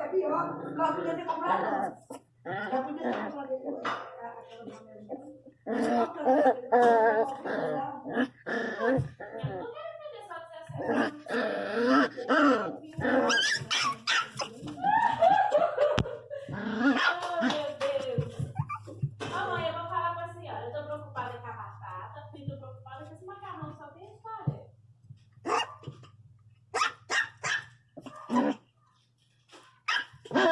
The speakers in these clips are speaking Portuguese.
É pior, nós podíamos ter comprado antes. Já podia ter comprado Oh, meu Deus. Ô, mãe, eu vou falar pra senhora. Eu tô preocupada com a batata e tô preocupada com esse macarrão só tem história. Você tem isso, né? Ok. Você fez o negócio? Isso Passando o que- cabelo? Não, Não, eu dou creme pra nós passar um negócio no cabelo. Eu ia passar no meu. Vou trazer o creme. Coisa- Qual creme que é? Dá pra mim ver. Não, não é bom.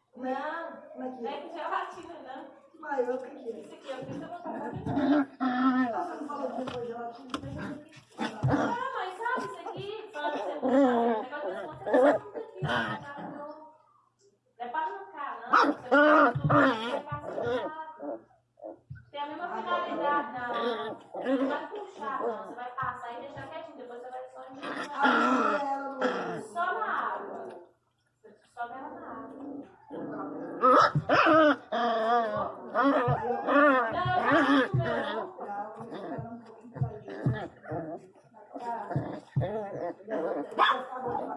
Não, Como é que não é é? com gelatina, não. Mas o que que é? Isso aqui é o que eu vou botar. Você não falou que foi gelatina? Ah, mas sabe isso aqui? Fala que você não sabe. O negócio das contas é tudo aqui. tá? Não. É pra arrancar, não. Passa no lado. Tem a mesma finalidade, não. Não vai puxar, não. Você vai passar e deixar quietinho. Depois você vai só Ah, enxergar. ela não. Só na água. Você sobe ela na água. Não, eu já fiz o meu. Ah, vou esperar um pra gente.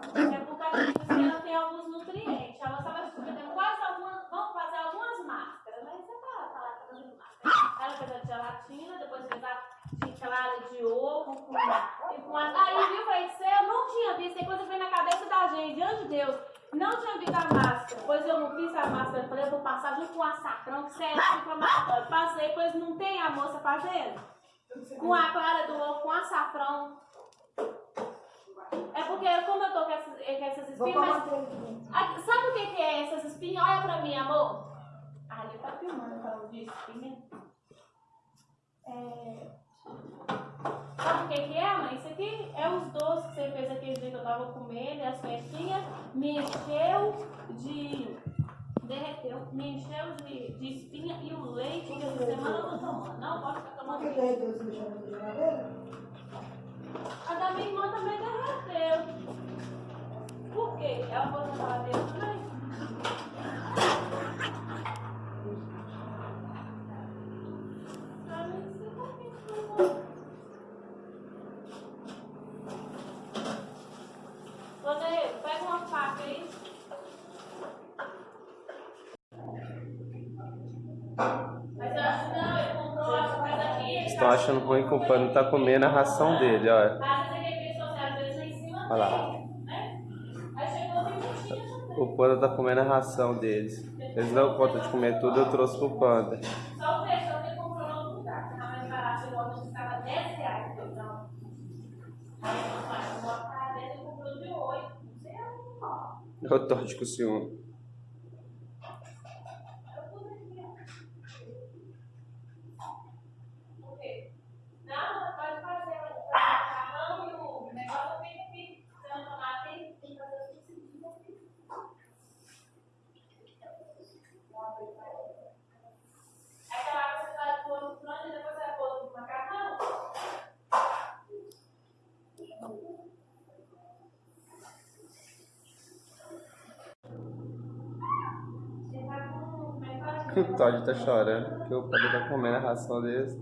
É ela tem alguns nutrientes. Ela quase algumas. Vamos fazer algumas máscaras. Você tá, tá. Ela fez a gelatina, depois fez a clara de ovo e com. Aí viu, você eu não tinha visto. Tem coisa vem na cabeça da gente, diante de Deus. Não tinha visto a máscara. Pois eu não fiz a máscara. Eu falei, eu vou passar junto com o açafrão, que você é inflamatório. Passei, pois não tem a moça fazendo. Com a clara do ovo, com açafrão. É porque, como eu tô com essas, com essas espinhas, mas. Ah, Sabe o que, que é essas espinhas? Olha pra mim, amor. Ele tá filmando falando de espinha. É... Sabe o que, que é, mãe? Isso aqui é os doces que você fez aquele dia que eu tava comendo, e as festinhas. Me encheu de. Derreteu, me encheu de, de espinha e o leite que essa semana eu tô tomando. Não posso ficar Por tomando que leite. derreteu esse bicho na geladeira? A da minha irmã também derreteu. Por quê? Ela pôs na geladeira também? Ah, não sei por que que não. Rodeiro, pega uma faca aí. Mas eu acho que não, ele comprou essa coisa aqui. ele Estão tá achando ruim que o pano tá comendo a ração dele, olha. Ele vezes lá em cima Olha lá. né? O panda tá comendo a ração deles. Eles não dão conta de comer tudo, eu trouxe pro panda. Só o feijão que ele comprou no outro lugar, que tava mais barato, chegou onde custava 10 reais o feijão. Aí eu falei, eu vou botar 10, ele comprou de 8, não sei aonde. Eu torço com o ciúme. Por quê? Não, pode fazer o macarrão e o negócio fica aqui. Se não tomar, tem tem que fazer tudo seguido aqui. Aquela água você vai pôr no frango e depois você vai pôr no macarrão. Você tá com. Como é que fala? O Todd tá chorando porque o panda tá comendo a ração deles.